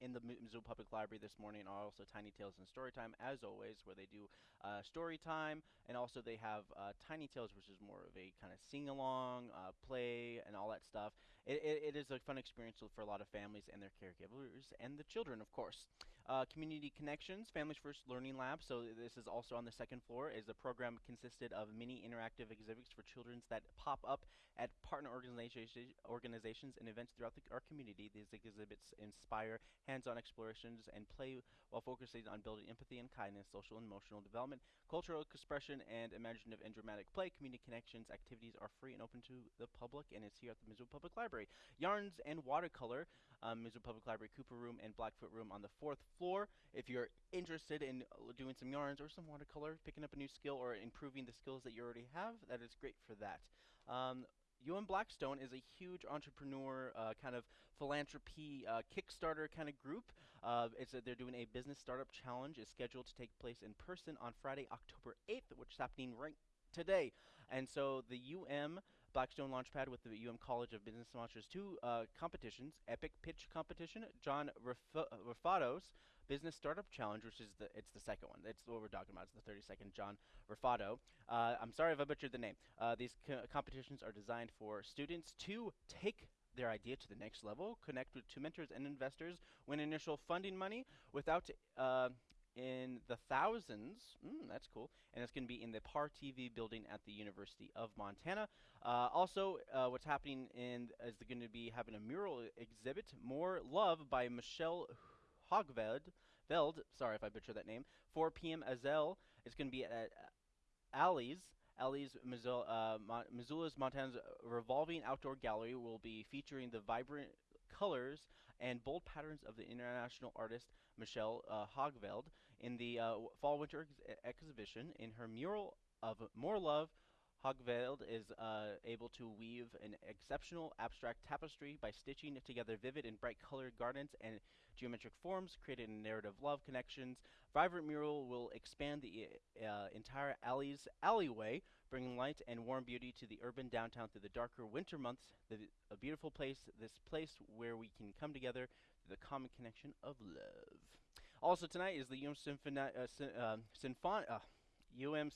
in the Missoula Public Library this morning are also Tiny Tales and Story Time, as always, where they do uh, story time, and also they have uh, Tiny Tales, which is more of a kind of sing along, uh, play, and all that stuff. It, it, it is a fun experience for a lot of families and their caregivers, and the children, of course. Uh, Community Connections, Families First Learning Lab. So this is also on the second floor. Is the program consisted of many interactive exhibits for children that pop up at partner organizations, organizations and events throughout the, our community. These exhibits inspire hands-on explorations and play while focusing on building empathy and kindness, social and emotional development, cultural expression, and imaginative and dramatic play. Community Connections activities are free and open to the public, and it's here at the Missoula Public Library. Yarns and Watercolor, um, Missoula Public Library Cooper Room and Blackfoot Room on the fourth floor. If you're interested in uh, doing some yarns or some watercolor, picking up a new skill, or improving the skills that you already have, that is great for that. Um, UM Blackstone is a huge entrepreneur uh, kind of philanthropy uh, Kickstarter kind of group. Uh, it's a, they're doing a business startup challenge. is scheduled to take place in person on Friday, October 8th, which is happening right today. And so the UM Blackstone Launchpad with the UM College of Business launches two uh, competitions: Epic Pitch Competition, John Ruffatto's Business Startup Challenge, which is the it's the second one. It's what we're talking about. It's the 32nd John Ruffatto. Uh, I'm sorry if I butchered the name. Uh, these co competitions are designed for students to take their idea to the next level, connect with two mentors and investors, win initial funding money without uh, in the thousands. Mm, that's cool. And it's going to be in the PAR TV building at the University of Montana. Uh, also, uh, what's happening in is they're going to be having a mural exhibit, More Love by Michelle Hogveld. Veld, sorry if I butchered that name. 4 p.m. Azel. It's going to be at Alley's. Alley's Missoula, uh, Mo Missoula's Montana's revolving outdoor gallery will be featuring the vibrant colors and bold patterns of the international artist Michelle uh, Hogveld in the uh, fall winter ex exhibition. In her mural of More Love, Hogveld is uh, able to weave an exceptional abstract tapestry by stitching together vivid and bright colored gardens and geometric forms, creating narrative love connections. Vibrant mural will expand the uh, entire alley's alleyway, bringing light and warm beauty to the urban downtown through the darker winter months. The, a beautiful place, this place where we can come together through the common connection of love. Also tonight is the UM, Symphoni uh, uh, Symphon uh,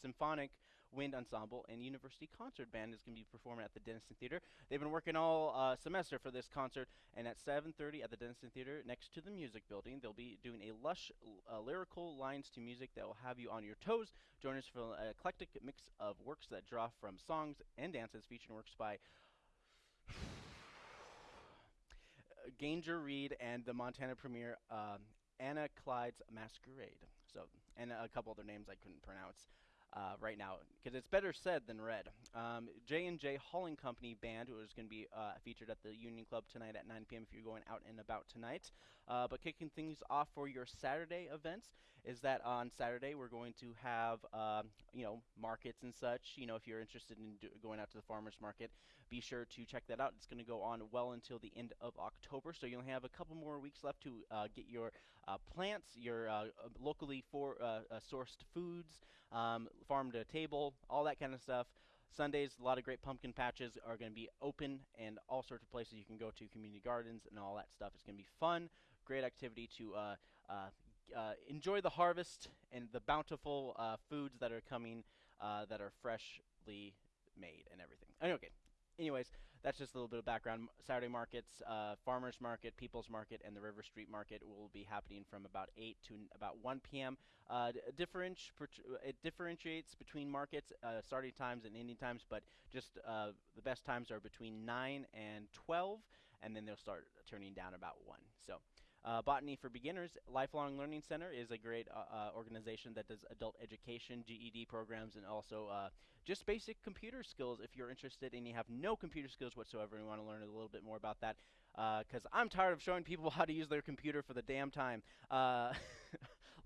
Symphonic Wind Ensemble and University Concert Band is going to be performing at the Dennison Theater. They've been working all uh, semester for this concert, and at 7.30 at the Dennison Theater, next to the music building, they'll be doing a lush uh, lyrical lines to music that will have you on your toes. Join us for an eclectic mix of works that draw from songs and dances, featuring works by [SIGHS] Ganger Reed and the Montana premiere um, Anna Clyne's Masquerade. So, and a couple other names I couldn't pronounce uh, right now because it's better said than read. Um, J and J Hauling Company Band is going to be uh, featured at the Union Club tonight at 9 p.m. if you're going out and about tonight. Uh, but kicking things off for your Saturday events is that on Saturday we're going to have um, you know markets and such. You know if you're interested in going out to the farmers market, be sure to check that out. It's going to go on well until the end of October, so you'll have a couple more weeks left to uh, get your uh, plants, your uh, locally for sourced foods, um, farm to table, all that kind of stuff. Sundays, a lot of great pumpkin patches are going to be open and all sorts of places you can go to, community gardens and all that stuff. It's going to be fun, great activity to uh, uh, uh, enjoy the harvest and the bountiful uh, foods that are coming uh, that are freshly made and everything. Okay, anyways, that's just a little bit of background. Saturday markets, uh, farmers market, people's market, and the River Street market will be happening from about 8 to about 1 p.m. Uh, differenti it differentiates between markets, uh, starting times and ending times, but just uh, the best times are between 9 and 12, and then they'll start turning down about 1. So. Uh, Botany for Beginners Lifelong Learning Center is a great uh, uh, organization that does adult education, GED programs, and also uh, just basic computer skills if you're interested and you have no computer skills whatsoever and want to learn a little bit more about that. Because uh, I'm tired of showing people [LAUGHS] how to use their computer for the damn time. [LAUGHS]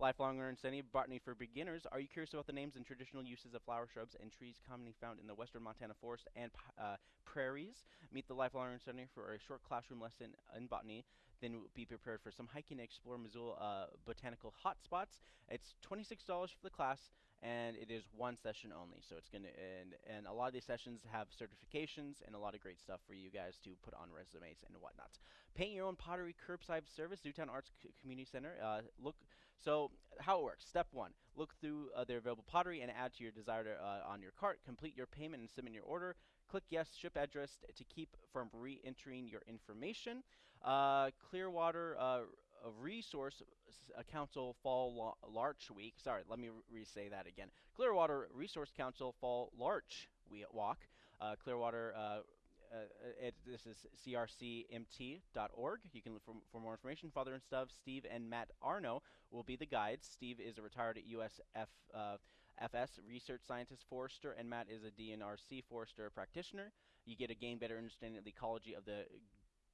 Lifelong Learning Center, Botany for Beginners. Are you curious about the names and traditional uses of flower shrubs and trees commonly found in the western Montana forest and prairies? Meet the Lifelong Learning Center for a short classroom lesson in botany then be prepared for some hiking and explore Missoula uh, botanical hotspots. It's $26 for the class, and it is one session only. So it's gonna and and a lot of these sessions have certifications and a lot of great stuff for you guys to put on resumes and whatnot. Paint your own pottery curbside service, Zootown Arts C Community Center. Uh, look, so how it works. Step one: look through uh, their available pottery and add to your desired uh, on your cart. Complete your payment and submit your order. Click yes, ship address to keep from re-entering your information. Uh, Clearwater uh, Resource uh, Council Fall Larch Week. Sorry, let me re say that again. Clearwater Resource Council Fall Larch we Walk. Uh, Clearwater. Uh, uh, it, this is crcmt.org. You can look for, for more information. Father and stuff. Steve and Matt Arno will be the guides. Steve is a retired USF uh, FS research scientist forester, and Matt is a DNRC forester practitioner. You get a gain better understanding of the ecology of the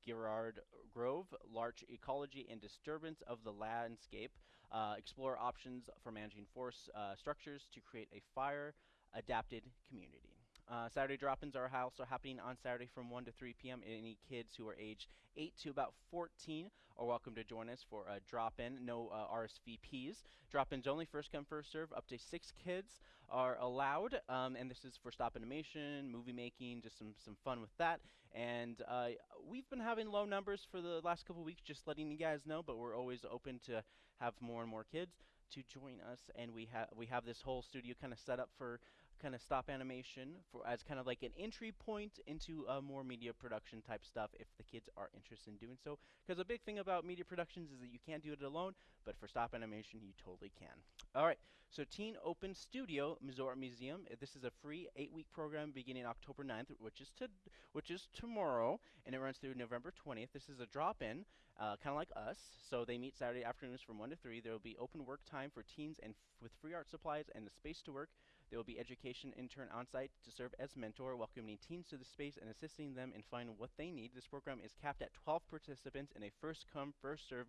Girard Grove, larch ecology and disturbance of the landscape. Uh, explore options for managing forest uh, structures to create a fire adapted community. Uh, Saturday drop-ins are also happening on Saturday from 1 to 3 p.m. Any kids who are aged 8 to about 14 are welcome to join us for a drop-in. No uh, RSVPs. Drop-ins only, first come, first serve. Up to six kids are allowed, um, and this is for stop animation, movie making, just some some fun with that. And uh, we've been having low numbers for the last couple weeks, just letting you guys know. But we're always open to have more and more kids to join us, and we have we have this whole studio kind of set up for kind of stop animation for as kind of like an entry point into uh, more media production type stuff if the kids are interested in doing so. Because a big thing about media productions is that you can't do it alone, but for stop animation you totally can. All right, so Teen Open Studio Missouri Museum. uh, This is a free eight-week program beginning October 9th, which is to which is tomorrow, and it runs through November 20th. This is a drop-in, uh, kind of like us. So they meet Saturday afternoons from 1 to 3. There will be open work time for teens and with free art supplies and the space to work. There will be education intern on site to serve as mentor, welcoming teens to the space and assisting them in finding what they need. This program is capped at 12 participants in a first come, first serve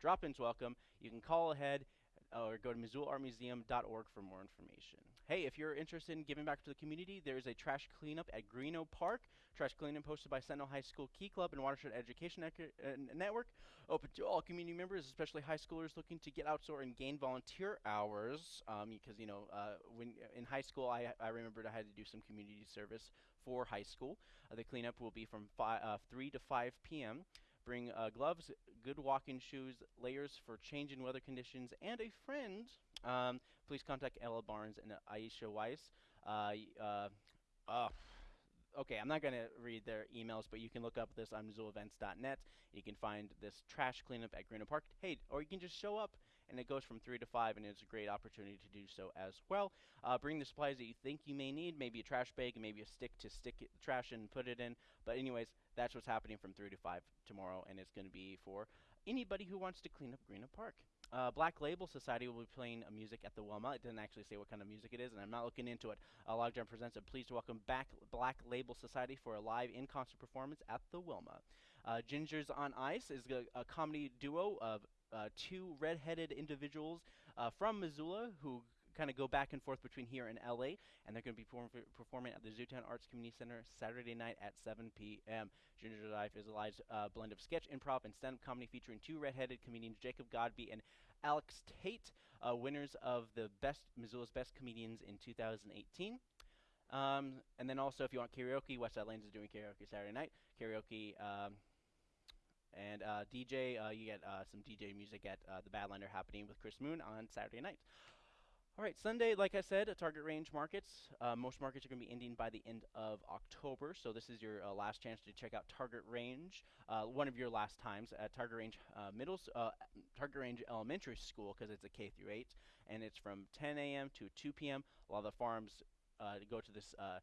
drop ins welcome. You can call ahead uh, or go to MissoulaArtMuseum.org for more information. Hey, if you're interested in giving back to the community, there is a trash cleanup at Greenough Park. Trash cleanup hosted by Sentinel High School Key Club and Watershed Education uh, Network. Open to all community members, especially high schoolers looking to get outdoor and gain volunteer hours. Because you know, uh, when in high school, I I remembered I had to do some community service for high school. Uh, the cleanup will be from uh, 3 to 5 p.m. Bring uh, gloves, good walking shoes, layers for change in weather conditions, and a friend. Um, please contact Ella Barnes and Aisha Weiss. Uh, uh, uh, okay, I'm not going to read their emails, but you can look up this on MissoulaEvents.net. You can find this trash cleanup at Greenough Park. Hey, or you can just show up, and it goes from 3 to 5, and it's a great opportunity to do so as well. Uh, bring the supplies that you think you may need, maybe a trash bag, and maybe a stick to stick it, trash and put it in. But anyways, that's what's happening from 3 to 5 tomorrow, and it's going to be for anybody who wants to clean up Greenough Park. Uh, Black Label Society will be playing uh, music at the Wilma. It doesn't actually say what kind of music it is, and I'm not looking into it. Uh, Logjam presents a pleased to welcome back Black Label Society for a live in-concert performance at the Wilma. Uh, Gingers on Ice is a, a comedy duo of uh, two red-headed individuals uh, from Missoula who kind of go back and forth between here and LA, and they're going to be perform- performing at the Zootown Arts Community Center Saturday night at 7 p.m. Ginger Life is a live uh, blend of sketch, improv, and stand-up comedy featuring two red-headed comedians, Jacob Godby and Alex Tate, uh, winners of the best Missoula's Best Comedians in 2018. Um, and then also, if you want karaoke, Westside Lanes is doing karaoke Saturday night. Karaoke um, and uh, DJ, uh, you get uh, some DJ music at uh, the Badlander happening with Chris Moon on Saturday night. All right, Sunday, like I said, Target Range markets. Uh, most markets are going to be ending by the end of October, so this is your uh, last chance to check out Target Range. One of your last times at Target Range Middle, Target Range Elementary School, because it's a K through 8, and it's from 10 a.m. to 2 p.m. A lot of the farms uh, go to this, uh,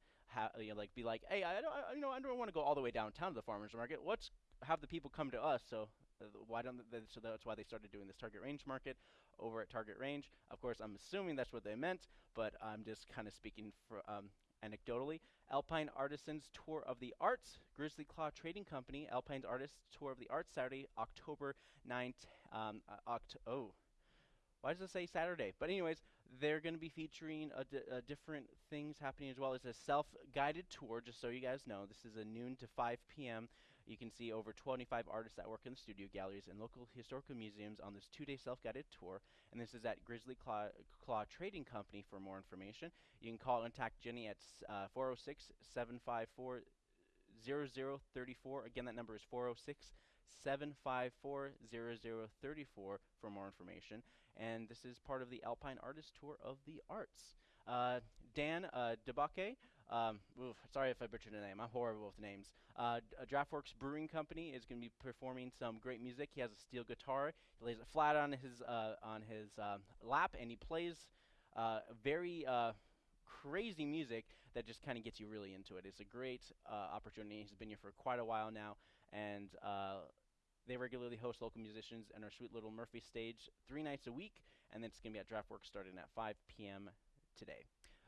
you know, like be like, hey, I don't, I, you know, I don't want to go all the way downtown to the farmers market. Let's have the people come to us. So uh, why don't they, so that's why they started doing this Target Range market over at Target Range. Of course, I'm assuming that's what they meant, but I'm just kind of speaking for um, anecdotally. Alpine Artisans Tour of the Arts, Grizzly Claw Trading Company, Alpine's Artists Tour of the Arts, Saturday, October 9th. Um, uh, oct- oh, why does it say Saturday? But anyways, they're going to be featuring a uh, different things happening as well. It's a self-guided tour, just so you guys know. This is a noon to 5 p.m. You can see over 25 artists that work in the studio galleries and local historical museums on this two-day self-guided tour. And this is at Grizzly Claw, Claw Trading Company for more information. You can call and contact Jenny at uh, 406-754 0034. Again, that number is 406 754 0034 for more information. And this is part of the Alpine Artist Tour of the Arts. Uh, Dan uh, Debake Um, oof, sorry if I butchered the name. I'm horrible with names. Uh, uh, Draught Works Brewing Company is going to be performing some great music. He has a steel guitar. He lays it flat on his uh, on his um, lap, and he plays uh, very uh, crazy music that just kind of gets you really into it. It's a great opportunity. He's been here for quite a while now, and they regularly host local musicians in our sweet little Murphy stage three nights a week, and then it's going to be at Draught Works starting at 5 p.m. today.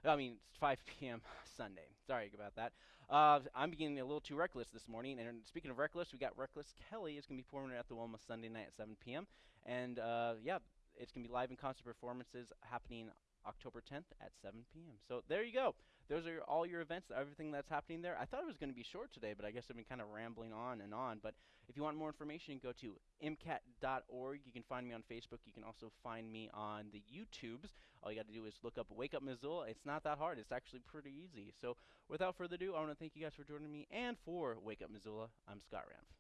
I mean, it's 5 [LAUGHS] p.m. Sunday. Sorry about that. Uh, I'm beginning a little too reckless this morning. And speaking of reckless, we got Reckless Kelly is going to be performing at the Wilma Sunday night at 7 p.m. And uh, yeah, it's going to be live and concert performances happening October 10th at 7 p.m. So there you go. Those are all your events, everything that's happening there. I thought it was going to be short today, but I guess I've been kind of rambling on and on. But if you want more information, go to mcat.org. You can find me on Facebook. You can also find me on the YouTubes. All you got to do is look up Wake Up Missoula. It's not that hard. It's actually pretty easy. So without further ado, I want to thank you guys for joining me. And for Wake Up Missoula, I'm Scott Ramf.